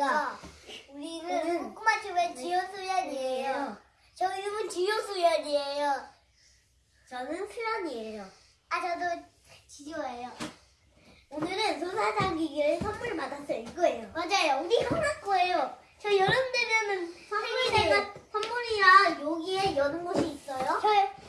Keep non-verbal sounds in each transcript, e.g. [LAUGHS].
안녕하십니까. 우리는 꼬마춤의 지효수연이에요. 저 이름은 지효수연이에요. 저는 수연이에요. 아, 저도 지효예요. 오늘은 소사장기기를 선물 받았어요. 이거예요. 맞아요. 우리 형아 거예요. 저 여름 되면은 선물이가 선물이랑 여기에 여는 곳이 있어요. 저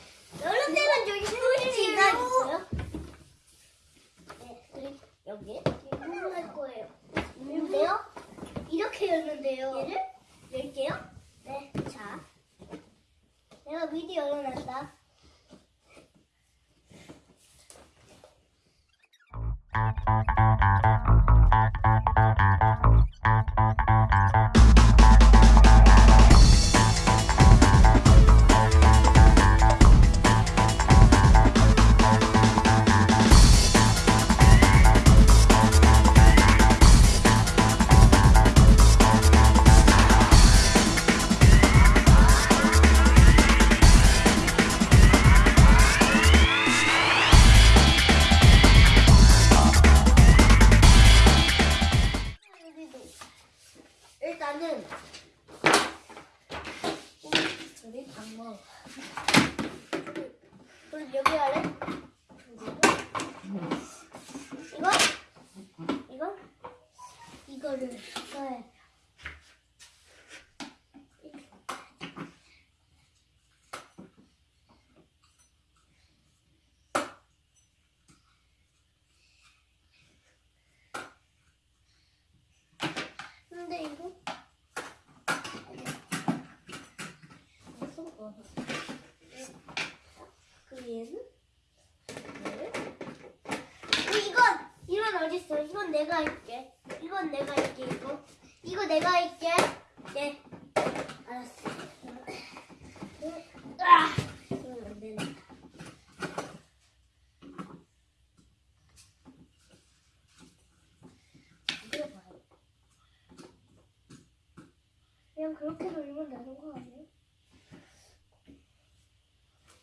여기 아래? 이거? 이거? 이거를 네. 근데 이거 무슨 거? 그 얘는? 얘를? 어, 이건 이건 어디 있어? 이건 내가 할게. 이건 내가 할게. 이거 이거 내가 할게. 네. 알았어. 아, 이건 안 되네. 이거 봐요. 그냥 그렇게 돌리면 되는 거 아니에요?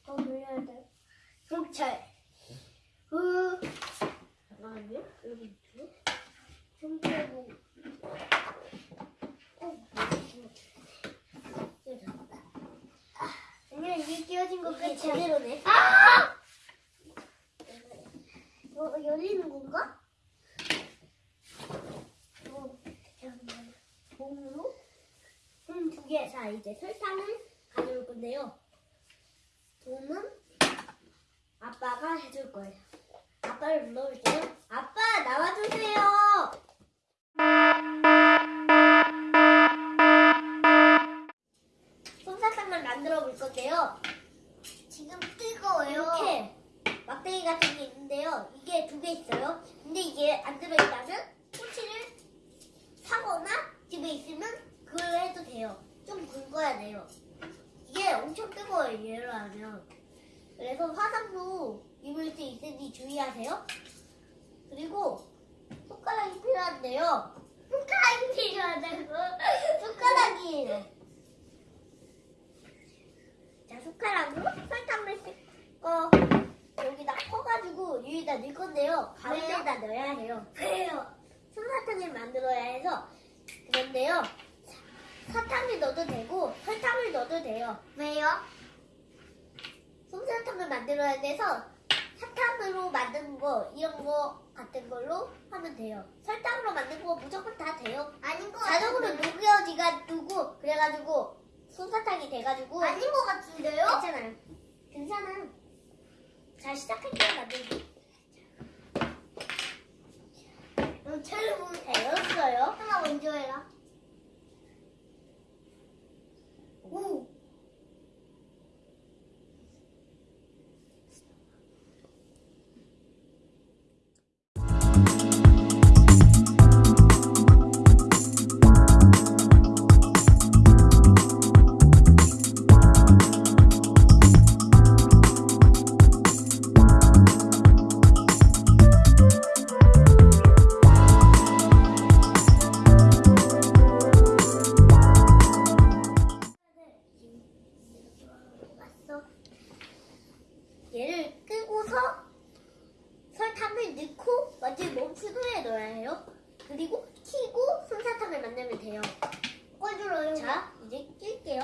더 돌려야 돼. 경찰. 그 잠깐만요. 여기 있죠? 좀 빼고. 어, 아니야 이게 끼워진 거 이게 끝이야. 제대로네. 아! 이거 열리는 건가? 이거 잠깐만. 몸으로? 음, 두 개. 자, 이제 설탕을 가져올 건데요. 아빠가 해줄 거예요. 아빠를 불러볼게요. 아빠, 나와주세요! 솜사탕을 만들어 볼 건데요. 지금 뜨거워요. 이렇게 막대기 같은 게 있는데요. 이게 두 개 있어요. 근데 이게 안 들어있다면 토치를 사거나 집에 있으면 그걸 해도 돼요. 좀 굵어야 돼요. 이게 엄청 뜨거워요. 얘를 하면. 그래서 화상도 입을 수 있으니 주의하세요. 그리고 손가락이 필요한데요. 손가락이 필요하다고. [LAUGHS] 숟가락이에요. 자, 숟가락으로 설탕을 씻고 여기다 퍼가지고 위에다 넣을 건데요. 가운데다 넣어야 해요. 왜요? 솜사탕을 만들어야 해서 그런데요. 사- 사탕을 넣어도 되고 설탕을 넣어도 돼요. 왜요? 만들어야 돼서 사탕으로 만든 거 이런 거 같은 걸로 하면 돼요. 설탕으로 만든 거 무조건 다 돼요. 아닌 것 자동으로. 녹여지가 두고 그래가지고 솜사탕이 돼가지고 아닌 것 같은데요? 괜찮아요. 괜찮아요. 자 시작할게요 만들기. 응, 텔레폰 되었어요. 하나 먼저 해라. 오. 끄고서 설탕을 넣고 완전히 멈춘 후에 넣어야 해요. 그리고 키고 솜사탕을 만들면 돼요. 돼요. 꺼주러요. 자, 이제 낄게요.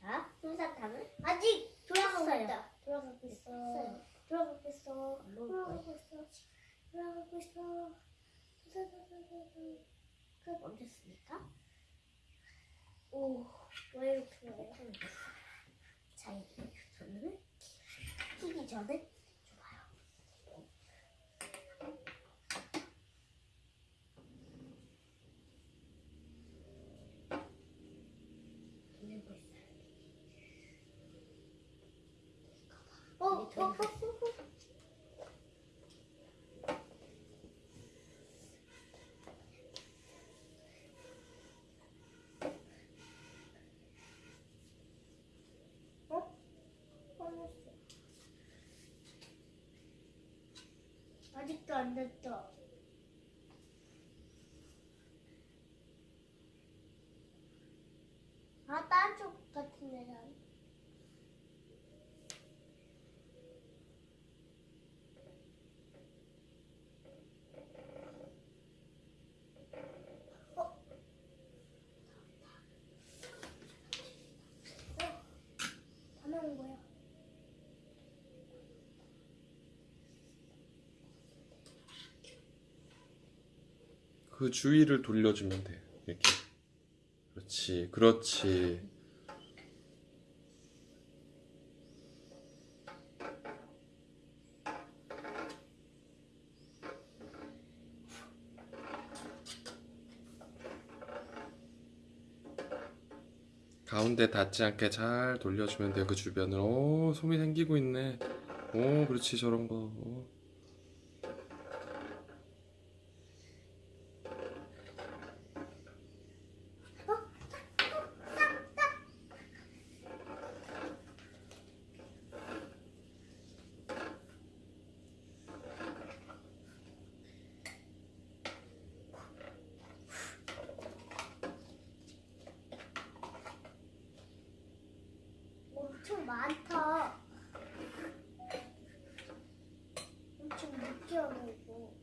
자, 솜사탕을 아직 돌아가고 했어요. 있다. 돌아가고 있어. 했어요. 돌아가고 있어. 안 먹을 돌아가고 있어. 돌아가고 있어. 멈췄으니까. 오, 왜 이렇게 해? 자, 이제 손을 끼기 전에 좋아요. 어, 어. 어? 꺼냈어. 아직도 안 됐어. 아, 딴쪽 같은. 다 나온 거야. 그 주위를 돌려주면 돼. 이렇게. 그렇지, 그렇지. 가운데 닿지 않게 잘 돌려주면 돼. 그 주변을. 오, 솜이 생기고 있네. 오, 그렇지, 저런 거. 오. 많다. 엄청 느끼하고.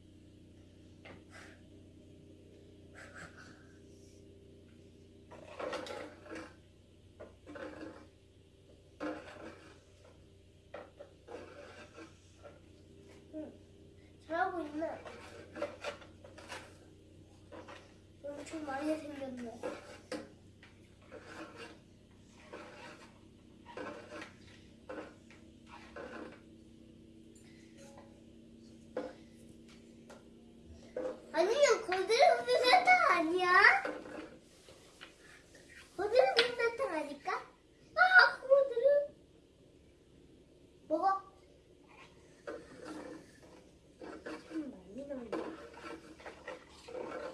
응, 잘하고 있네. 엄청 많이 생겼네. 아니요, 거드름 솜사탕 아니야? 거드름 솜사탕 아닐까? 아, 거드름. 먹어. 참 많이 나온다.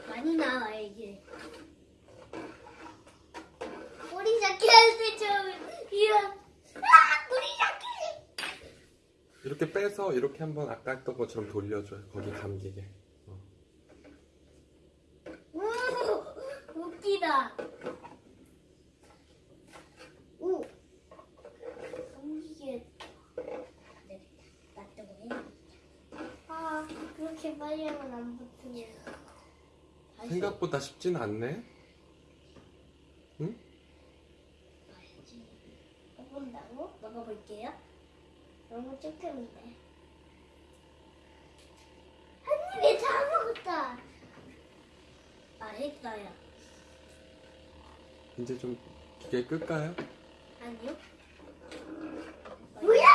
많이 나와, 이게. 잡기 할때 좀, 이런. 아! 이렇게 빼서 이렇게 한번 아까 했던 것처럼 돌려줘요. 거기 감기게. 우, 감기게. 네, 놔두고 해. 아, 그렇게 빨리 하면 안 붙으네. 생각보다 쉽진 않네. 봐야지. 먹어본다고? 먹어볼게요. 너무 조금인데. 한 입에 다 먹었다. 맛있어요. 이제 좀 기계 끌까요? 아니요? 뭐야!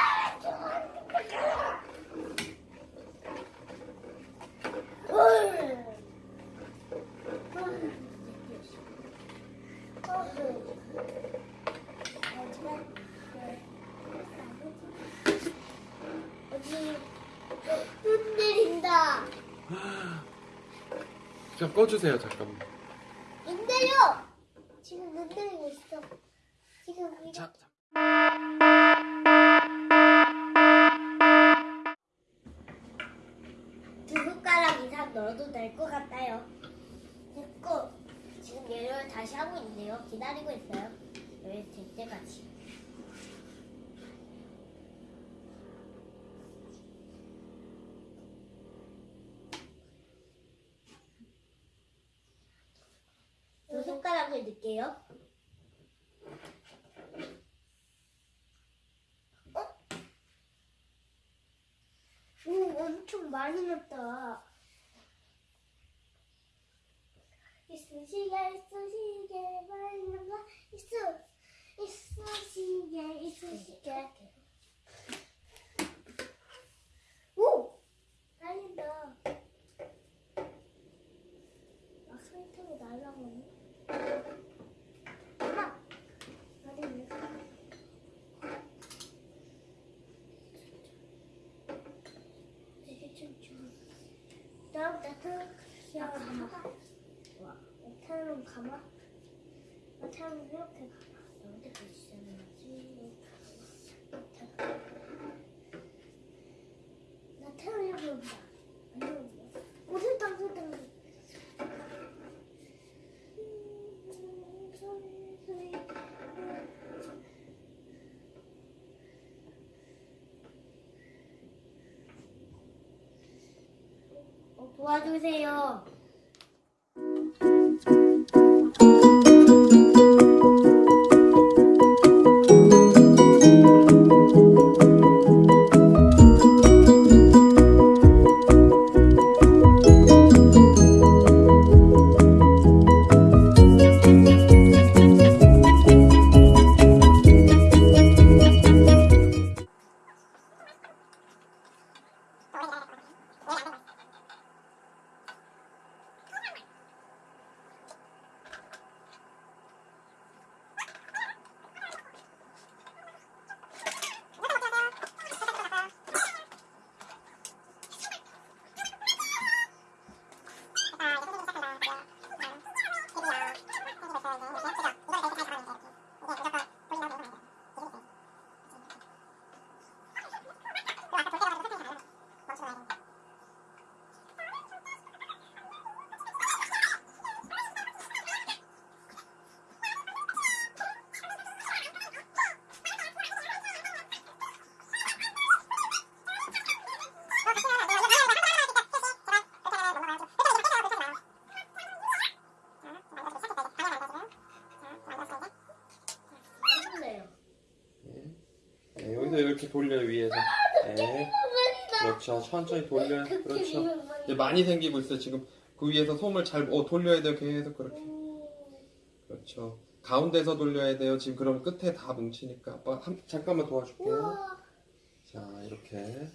그냥 꺼주세요, 잠깐만. 눈 내려. 지금 눈 내리고 있어. 지금 이거 자, 자. 두 숟가락 이상 넣어도 될 것 같아요. 됐고, 지금 얘를 다시 하고 있네요. 기다리고 있어요. 여기 될 때까지. 설명을 드릴게요. 오, 엄청 많이 넣었다. 이쑤시개, 이쑤시개, 말는 거, 이쑤, 이쑤시개, 이쑤시개. 오! 달린다. 아, 설탕이 날라가네. 엄마! 어디 되게 춤추. 야, 가마. 와, 나타나면 가마. 나타나면 이렇게 가마. 너한테 보시잖아지. 나타나려고 온다. 안 온다. 오, 설탕, 설탕. 음, 소리, 소리. 어, 도와주세요. 이렇게 돌려요 위에서. 네. 그렇죠. 천천히 돌려요. 그렇죠. 이제 많이 생기고 있어요 지금. 그 위에서 솜을 잘 어, 돌려야 돼요 계속 그렇게. 그렇죠. 가운데서 돌려야 돼요. 지금 그럼 끝에 다 뭉치니까 아빠 한, 잠깐만 도와줄게요. 자 이렇게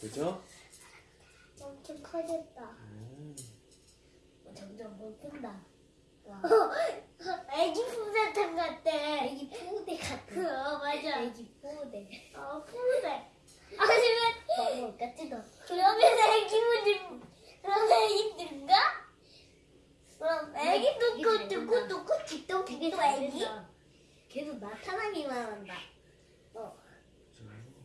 그죠? 엄청 커졌다. 점점 먹힌다. [LAUGHS] 애기 푸대탕 같아. 애기 푸대 같은. 어, 맞아. 애기 푸대. 어, 푸대. 하지만 너무 같지도. 그러면 애기 무지 그럼 애기들인가? 그럼 애기도 되게 그잘 두고 본다. 두고 뒷도 되게 뒷도 잘 애기? 계속 나타나기만 한다.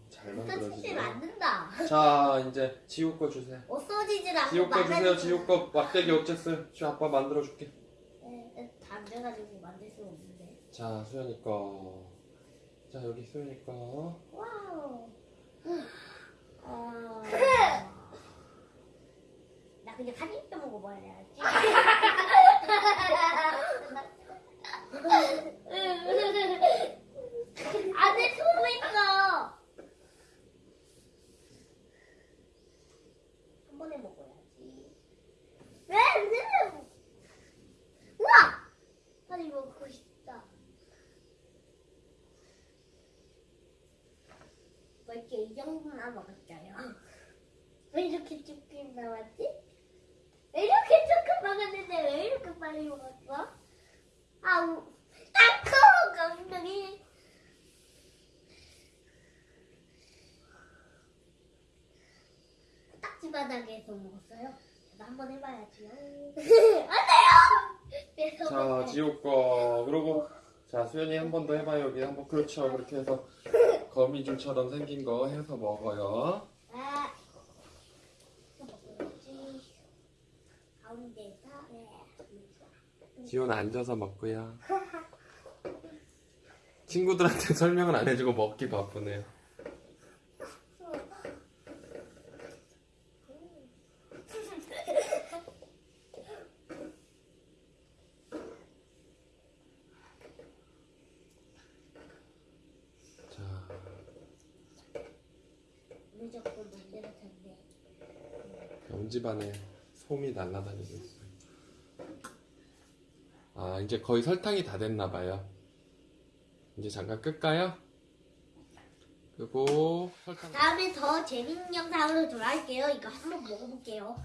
잘 일단 치질 만들어지죠. 않는다. 자 이제 지우 거 주세요. 없어지질 않고 지우 거 주세요. 지우 거 막대기 어쨌어요? 지 아빠 만들어 줄게. 네, 다 돼가지고 만들 수 없는데. 자 수연이 거. 자 여기 수연이 거. 와우. 어... 나 그냥 한 입도 먹어봐야지. [LAUGHS] 안에 숨어 있어. 한 번에 먹어야지. 왜? 왜? 우와! 빨리 먹고 싶다. 뭐 이렇게 이 정도만 먹을까요? 왜 이렇게 조금 나왔지? 왜 이렇게 조금 먹었는데 왜 이렇게 빨리 먹었어? 아우, 딱 커! 엉덩이. 딱지 바닥에서 먹었어요. 저도 한번 해봐야지요. [LAUGHS] 안 돼요! 자 거. 그리고 자 수연이 한 번 더 해봐요. 여기 한번 그렇죠. 그렇게 해서 거미줄처럼 생긴 거 해서 먹어요. 아. 지호는 앉아서 먹고요. [LAUGHS] 친구들한테 설명을 안 해주고 먹기 바쁘네요. 온 집안에 솜이 날아다니고 있어요. 아, 이제 거의 설탕이 다 됐나 봐요. 이제 잠깐 끌까요? 그리고 설탕. 다음에 더 재밌는 영상으로 돌아올게요. 이거 한번 먹어볼게요.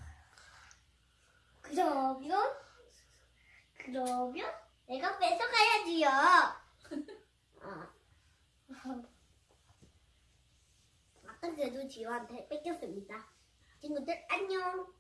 그러면 그러면 내가 뺏어가야지요. [LAUGHS] 아 아까 그래도 지호한테 뺏겼습니다. 친구들 안녕.